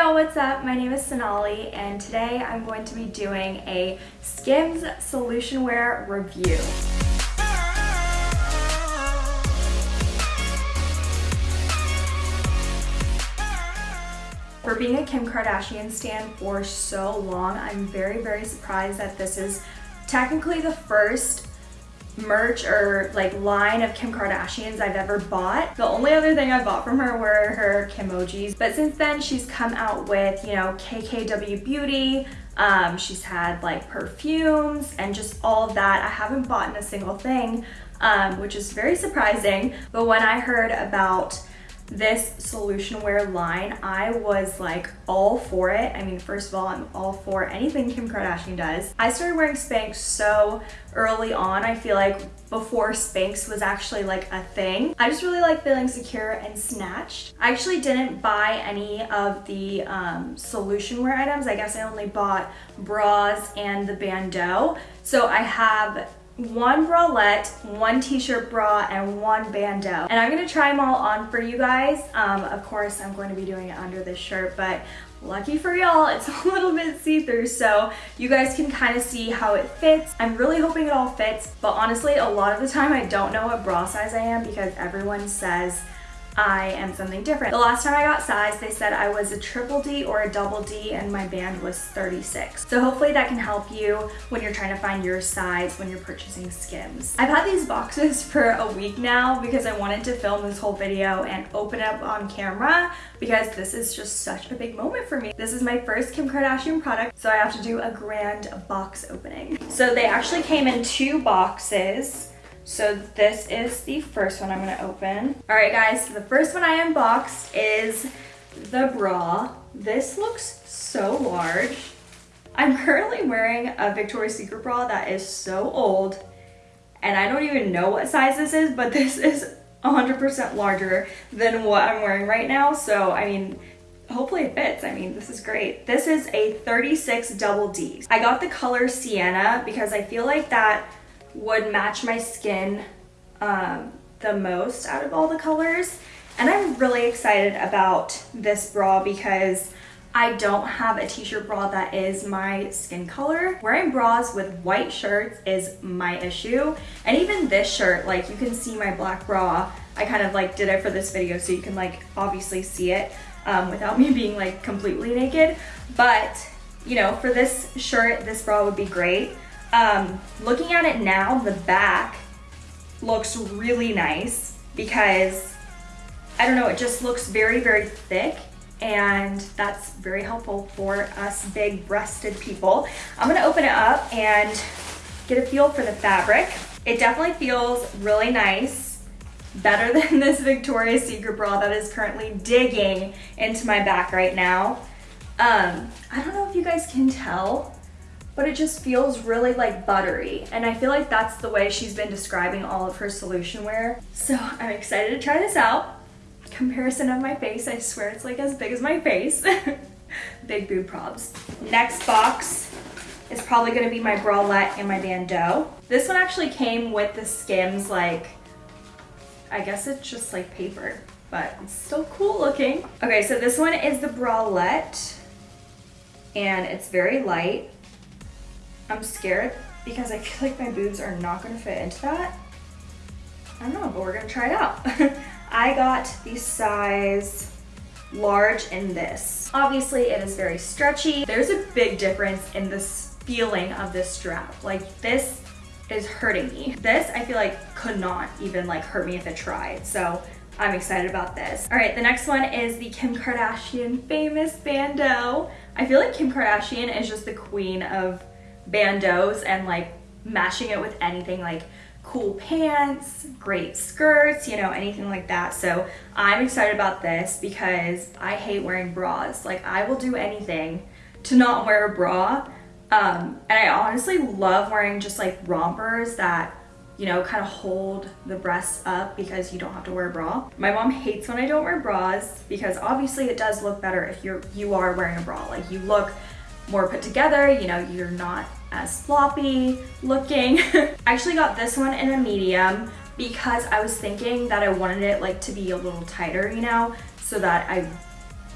y'all, what's up? My name is Sonali and today I'm going to be doing a Skims Solution Wear review. For being a Kim Kardashian stan for so long, I'm very, very surprised that this is technically the first merch or like line of Kim Kardashians I've ever bought. The only other thing I bought from her were her Kimojis. But since then she's come out with, you know, KKW Beauty. Um, she's had like perfumes and just all of that. I haven't bought in a single thing, um, which is very surprising. But when I heard about this solution wear line, I was like all for it. I mean, first of all, I'm all for anything Kim Kardashian does. I started wearing Spanx so early on. I feel like before Spanx was actually like a thing. I just really like feeling secure and snatched. I actually didn't buy any of the um, solution wear items. I guess I only bought bras and the bandeau. So I have one bralette, one t-shirt bra, and one bandeau. And I'm gonna try them all on for you guys. Um, of course, I'm going to be doing it under this shirt, but lucky for y'all, it's a little bit see-through, so you guys can kind of see how it fits. I'm really hoping it all fits, but honestly, a lot of the time I don't know what bra size I am because everyone says I am something different. The last time I got size, they said I was a triple D or a double D and my band was 36. So hopefully that can help you when you're trying to find your size when you're purchasing Skims. I've had these boxes for a week now because I wanted to film this whole video and open up on camera because this is just such a big moment for me. This is my first Kim Kardashian product, so I have to do a grand box opening. So they actually came in two boxes. So this is the first one I'm gonna open. All right guys, so the first one I unboxed is the bra. This looks so large. I'm currently wearing a Victoria's Secret bra that is so old and I don't even know what size this is, but this is 100% larger than what I'm wearing right now. So, I mean, hopefully it fits. I mean, this is great. This is a 36 double D. I got the color Sienna because I feel like that would match my skin um, the most out of all the colors. And I'm really excited about this bra because I don't have a t-shirt bra that is my skin color. Wearing bras with white shirts is my issue. And even this shirt, like you can see my black bra. I kind of like did it for this video so you can like obviously see it um, without me being like completely naked. But you know, for this shirt, this bra would be great. Um, looking at it now, the back looks really nice because, I don't know, it just looks very, very thick and that's very helpful for us big breasted people. I'm gonna open it up and get a feel for the fabric. It definitely feels really nice, better than this Victoria's Secret bra that is currently digging into my back right now. Um, I don't know if you guys can tell, but it just feels really like buttery. And I feel like that's the way she's been describing all of her solution wear. So I'm excited to try this out. Comparison of my face, I swear it's like as big as my face. big boob probs. Next box is probably gonna be my bralette and my bandeau. This one actually came with the Skims like, I guess it's just like paper, but it's still cool looking. Okay, so this one is the bralette and it's very light. I'm scared because I feel like my boobs are not gonna fit into that. I don't know, but we're gonna try it out. I got the size large in this. Obviously it is very stretchy. There's a big difference in this feeling of this strap. Like this is hurting me. This I feel like could not even like hurt me if it tried. So I'm excited about this. All right, the next one is the Kim Kardashian famous bandeau. I feel like Kim Kardashian is just the queen of bandeaus and like mashing it with anything like cool pants, great skirts, you know, anything like that. So I'm excited about this because I hate wearing bras. Like I will do anything to not wear a bra. Um, and I honestly love wearing just like rompers that, you know, kind of hold the breasts up because you don't have to wear a bra. My mom hates when I don't wear bras because obviously it does look better if you're, you are wearing a bra. Like you look more put together, you know, you're not as floppy looking. I actually got this one in a medium because I was thinking that I wanted it like to be a little tighter, you know, so that I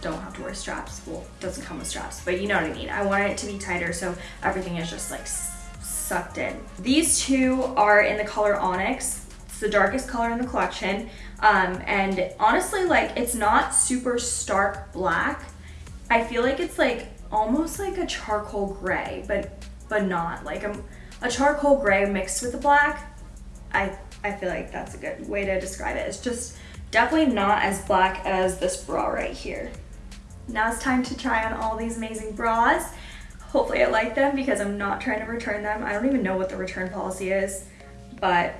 don't have to wear straps. Well, doesn't come with straps, but you know what I mean. I wanted it to be tighter so everything is just like sucked in. These two are in the color Onyx. It's the darkest color in the collection. Um, and honestly, like it's not super stark black. I feel like it's like almost like a charcoal gray, but but not like a, a charcoal gray mixed with the black. I, I feel like that's a good way to describe it. It's just definitely not as black as this bra right here. Now it's time to try on all these amazing bras. Hopefully I like them because I'm not trying to return them. I don't even know what the return policy is, but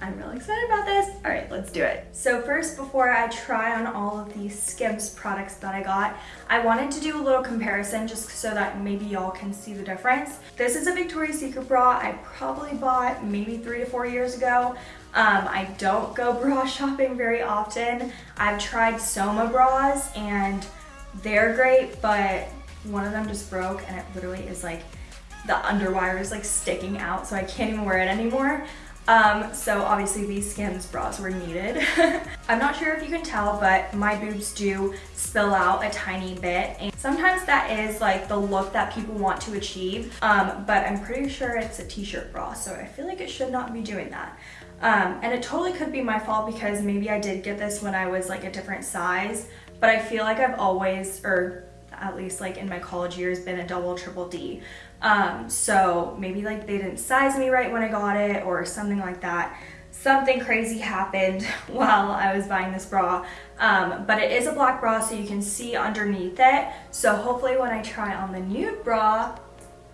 I'm really excited about this. All right, let's do it. So first, before I try on all of these Skims products that I got, I wanted to do a little comparison just so that maybe y'all can see the difference. This is a Victoria's Secret bra I probably bought maybe three to four years ago. Um, I don't go bra shopping very often. I've tried Soma bras and they're great, but one of them just broke and it literally is like the underwire is like sticking out so I can't even wear it anymore. Um, so obviously these Skims bras were needed. I'm not sure if you can tell, but my boobs do spill out a tiny bit. And sometimes that is like the look that people want to achieve, um, but I'm pretty sure it's a t-shirt bra, so I feel like it should not be doing that. Um, and it totally could be my fault because maybe I did get this when I was like a different size, but I feel like I've always, or at least like in my college years, been a double, triple D. Um, so maybe like they didn't size me right when I got it or something like that. Something crazy happened while I was buying this bra, um, but it is a black bra so you can see underneath it. So hopefully when I try on the nude bra,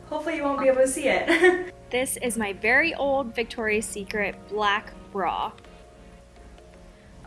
hopefully you won't be able to see it. this is my very old Victoria's Secret black bra.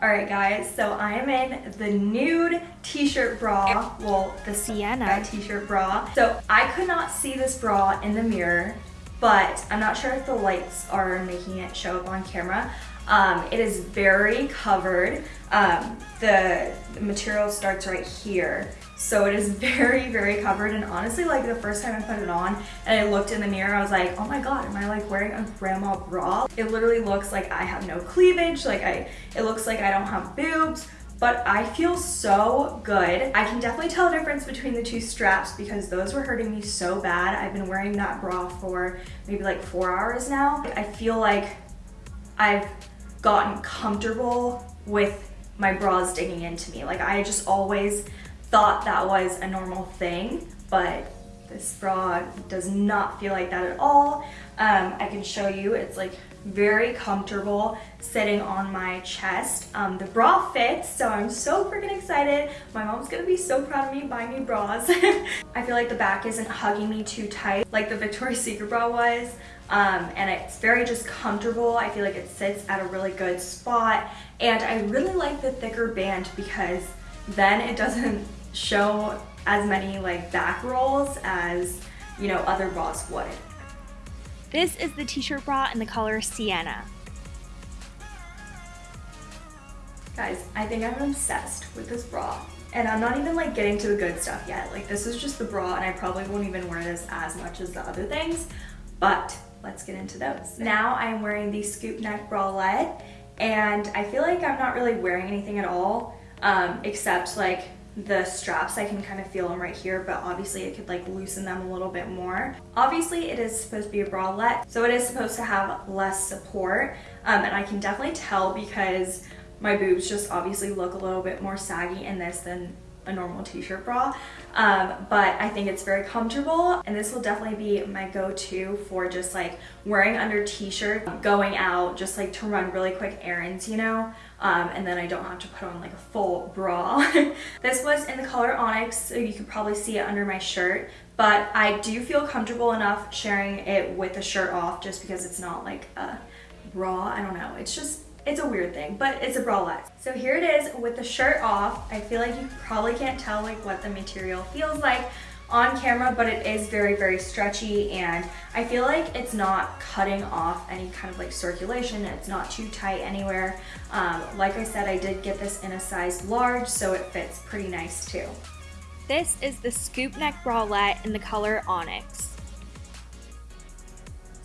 All right, guys, so I am in the nude t-shirt bra, well, the Sienna t-shirt bra. So I could not see this bra in the mirror, but I'm not sure if the lights are making it show up on camera. Um, it is very covered. Um, the, the material starts right here. So it is very, very covered. And honestly, like the first time I put it on and I looked in the mirror, I was like, oh my God, am I like wearing a grandma bra? It literally looks like I have no cleavage. Like I, it looks like I don't have boobs but I feel so good. I can definitely tell the difference between the two straps because those were hurting me so bad. I've been wearing that bra for maybe like four hours now. I feel like I've gotten comfortable with my bras digging into me. Like I just always thought that was a normal thing, but this bra does not feel like that at all. Um, I can show you, it's like very comfortable sitting on my chest. Um, the bra fits, so I'm so freaking excited. My mom's gonna be so proud of me buying me bras. I feel like the back isn't hugging me too tight like the Victoria's Secret bra was. Um, and it's very just comfortable. I feel like it sits at a really good spot. And I really like the thicker band because then it doesn't show as many like back rolls as, you know, other bras would. This is the t-shirt bra in the color Sienna. Guys, I think I'm obsessed with this bra. And I'm not even like getting to the good stuff yet. Like this is just the bra and I probably won't even wear this as much as the other things, but let's get into those. Now I'm wearing the scoop neck bralette and I feel like I'm not really wearing anything at all um, except like the straps I can kind of feel them right here but obviously it could like loosen them a little bit more. Obviously it is supposed to be a bralette so it is supposed to have less support um, and I can definitely tell because my boobs just obviously look a little bit more saggy in this than a normal t-shirt bra um, but I think it's very comfortable and this will definitely be my go-to for just like wearing under t-shirt going out just like to run really quick errands you know um, and then I don't have to put on like a full bra. This was in the color onyx so you can probably see it under my shirt but I do feel comfortable enough sharing it with the shirt off just because it's not like a bra. I don't know. It's just it's a weird thing, but it's a bralette. So here it is with the shirt off. I feel like you probably can't tell like what the material feels like on camera, but it is very, very stretchy and I feel like it's not cutting off any kind of like circulation. It's not too tight anywhere. Um, like I said, I did get this in a size large, so it fits pretty nice too. This is the scoop neck bralette in the color Onyx.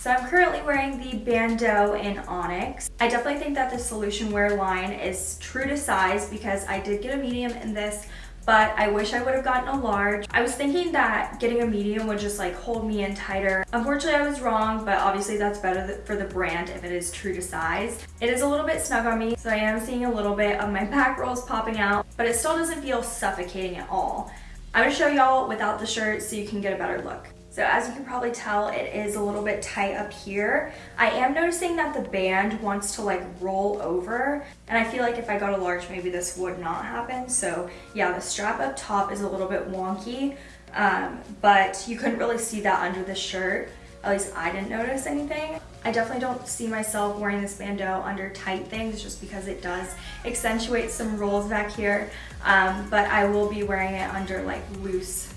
So I'm currently wearing the Bandeau in Onyx. I definitely think that the Solution Wear line is true to size because I did get a medium in this, but I wish I would have gotten a large. I was thinking that getting a medium would just like hold me in tighter. Unfortunately, I was wrong, but obviously that's better for the brand if it is true to size. It is a little bit snug on me, so I am seeing a little bit of my back rolls popping out, but it still doesn't feel suffocating at all. I'm gonna show y'all without the shirt so you can get a better look. So as you can probably tell, it is a little bit tight up here. I am noticing that the band wants to like roll over and I feel like if I got a large, maybe this would not happen. So yeah, the strap up top is a little bit wonky, um, but you couldn't really see that under the shirt. At least I didn't notice anything. I definitely don't see myself wearing this bandeau under tight things just because it does accentuate some rolls back here. Um, but I will be wearing it under like loose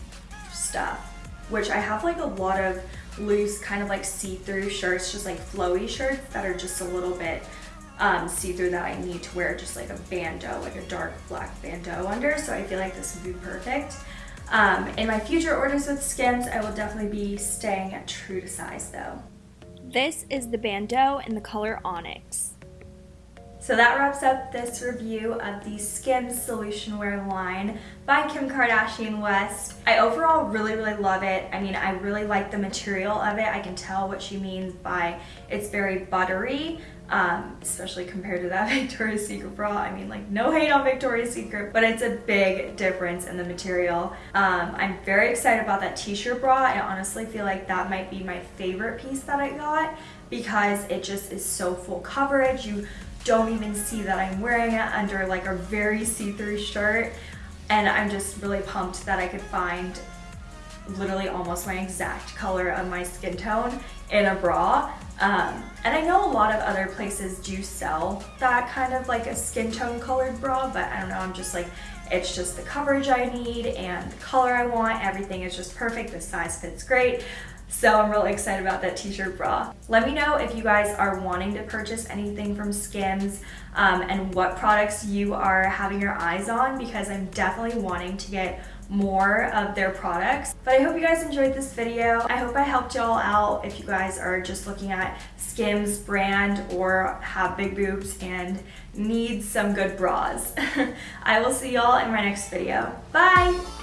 stuff which I have like a lot of loose kind of like see-through shirts, just like flowy shirts that are just a little bit um, see-through that I need to wear just like a bandeau, like a dark black bandeau under. So I feel like this would be perfect. Um, in my future orders with Skims, I will definitely be staying true to size though. This is the bandeau in the color Onyx. So that wraps up this review of the Skims Solution Wear line by Kim Kardashian West. I overall really, really love it. I mean, I really like the material of it. I can tell what she means by it's very buttery, um, especially compared to that Victoria's Secret bra. I mean, like no hate on Victoria's Secret, but it's a big difference in the material. Um, I'm very excited about that t-shirt bra. I honestly feel like that might be my favorite piece that I got because it just is so full coverage. You don't even see that I'm wearing it under like a very see-through shirt and I'm just really pumped that I could find literally almost my exact color of my skin tone in a bra. Um, and I know a lot of other places do sell that kind of like a skin tone colored bra, but I don't know, I'm just like, it's just the coverage I need and the color I want. Everything is just perfect. The size fits great. So I'm really excited about that t-shirt bra. Let me know if you guys are wanting to purchase anything from Skims um, and what products you are having your eyes on because I'm definitely wanting to get more of their products. But I hope you guys enjoyed this video. I hope I helped y'all out if you guys are just looking at Skims brand or have big boobs and need some good bras. I will see y'all in my next video. Bye!